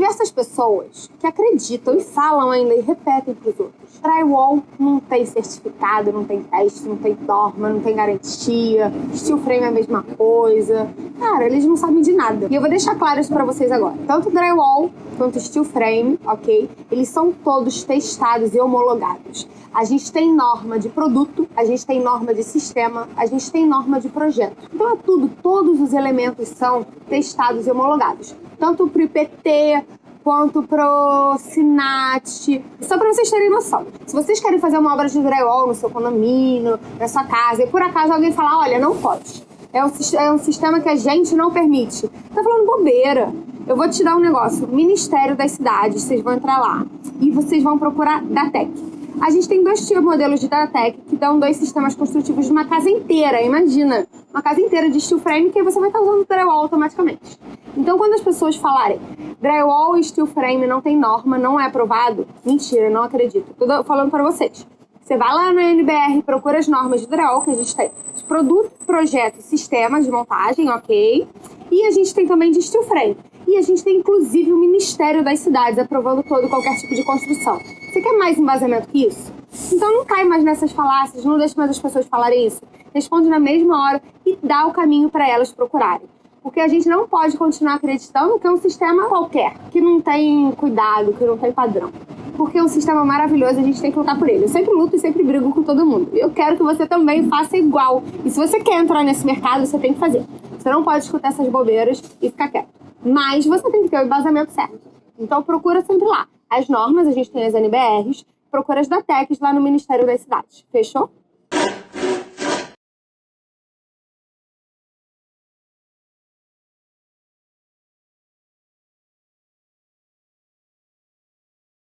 diversas pessoas que acreditam e falam ainda e repetem para os outros. Drywall não tem certificado, não tem teste, não tem norma, não tem garantia. Steel frame é a mesma coisa. Cara, eles não sabem de nada. E eu vou deixar claro isso para vocês agora. Tanto drywall quanto steel frame, ok? Eles são todos testados e homologados. A gente tem norma de produto, a gente tem norma de sistema, a gente tem norma de projeto. Então é tudo, todos os elementos são testados e homologados. Tanto para o IPT, quanto pro Sinat. Só para vocês terem noção. Se vocês querem fazer uma obra de drywall no seu condomínio, na sua casa, e por acaso alguém falar, olha, não pode. É um, é um sistema que a gente não permite. Tá falando bobeira. Eu vou te dar um negócio. Ministério das Cidades, vocês vão entrar lá. E vocês vão procurar DATEC. A gente tem dois tipos modelos de DATEC que dão dois sistemas construtivos de uma casa inteira. Imagina, uma casa inteira de steel frame que você vai estar usando drywall automaticamente. Então, quando as pessoas falarem drywall e steel frame não tem norma, não é aprovado, mentira, não acredito. Tô falando para vocês. Você vai lá no NBR, procura as normas de drywall que a gente tem. De produto, projeto sistema de montagem, ok? E a gente tem também de steel frame. E a gente tem inclusive o Ministério das Cidades aprovando todo qualquer tipo de construção. Você quer mais embasamento que isso? Então não cai mais nessas falácias, não deixe mais as pessoas falarem isso. Responde na mesma hora e dá o caminho para elas procurarem. Porque a gente não pode continuar acreditando que é um sistema qualquer, que não tem cuidado, que não tem padrão. Porque é um sistema maravilhoso, a gente tem que lutar por ele. Eu sempre luto e sempre brigo com todo mundo. Eu quero que você também faça igual. E se você quer entrar nesse mercado, você tem que fazer. Você não pode escutar essas bobeiras e ficar quieto. Mas você tem que ter o embasamento certo. Então procura sempre lá. As normas, a gente tem as NBRs, procura as da TECs lá no Ministério das Cidades. Fechou?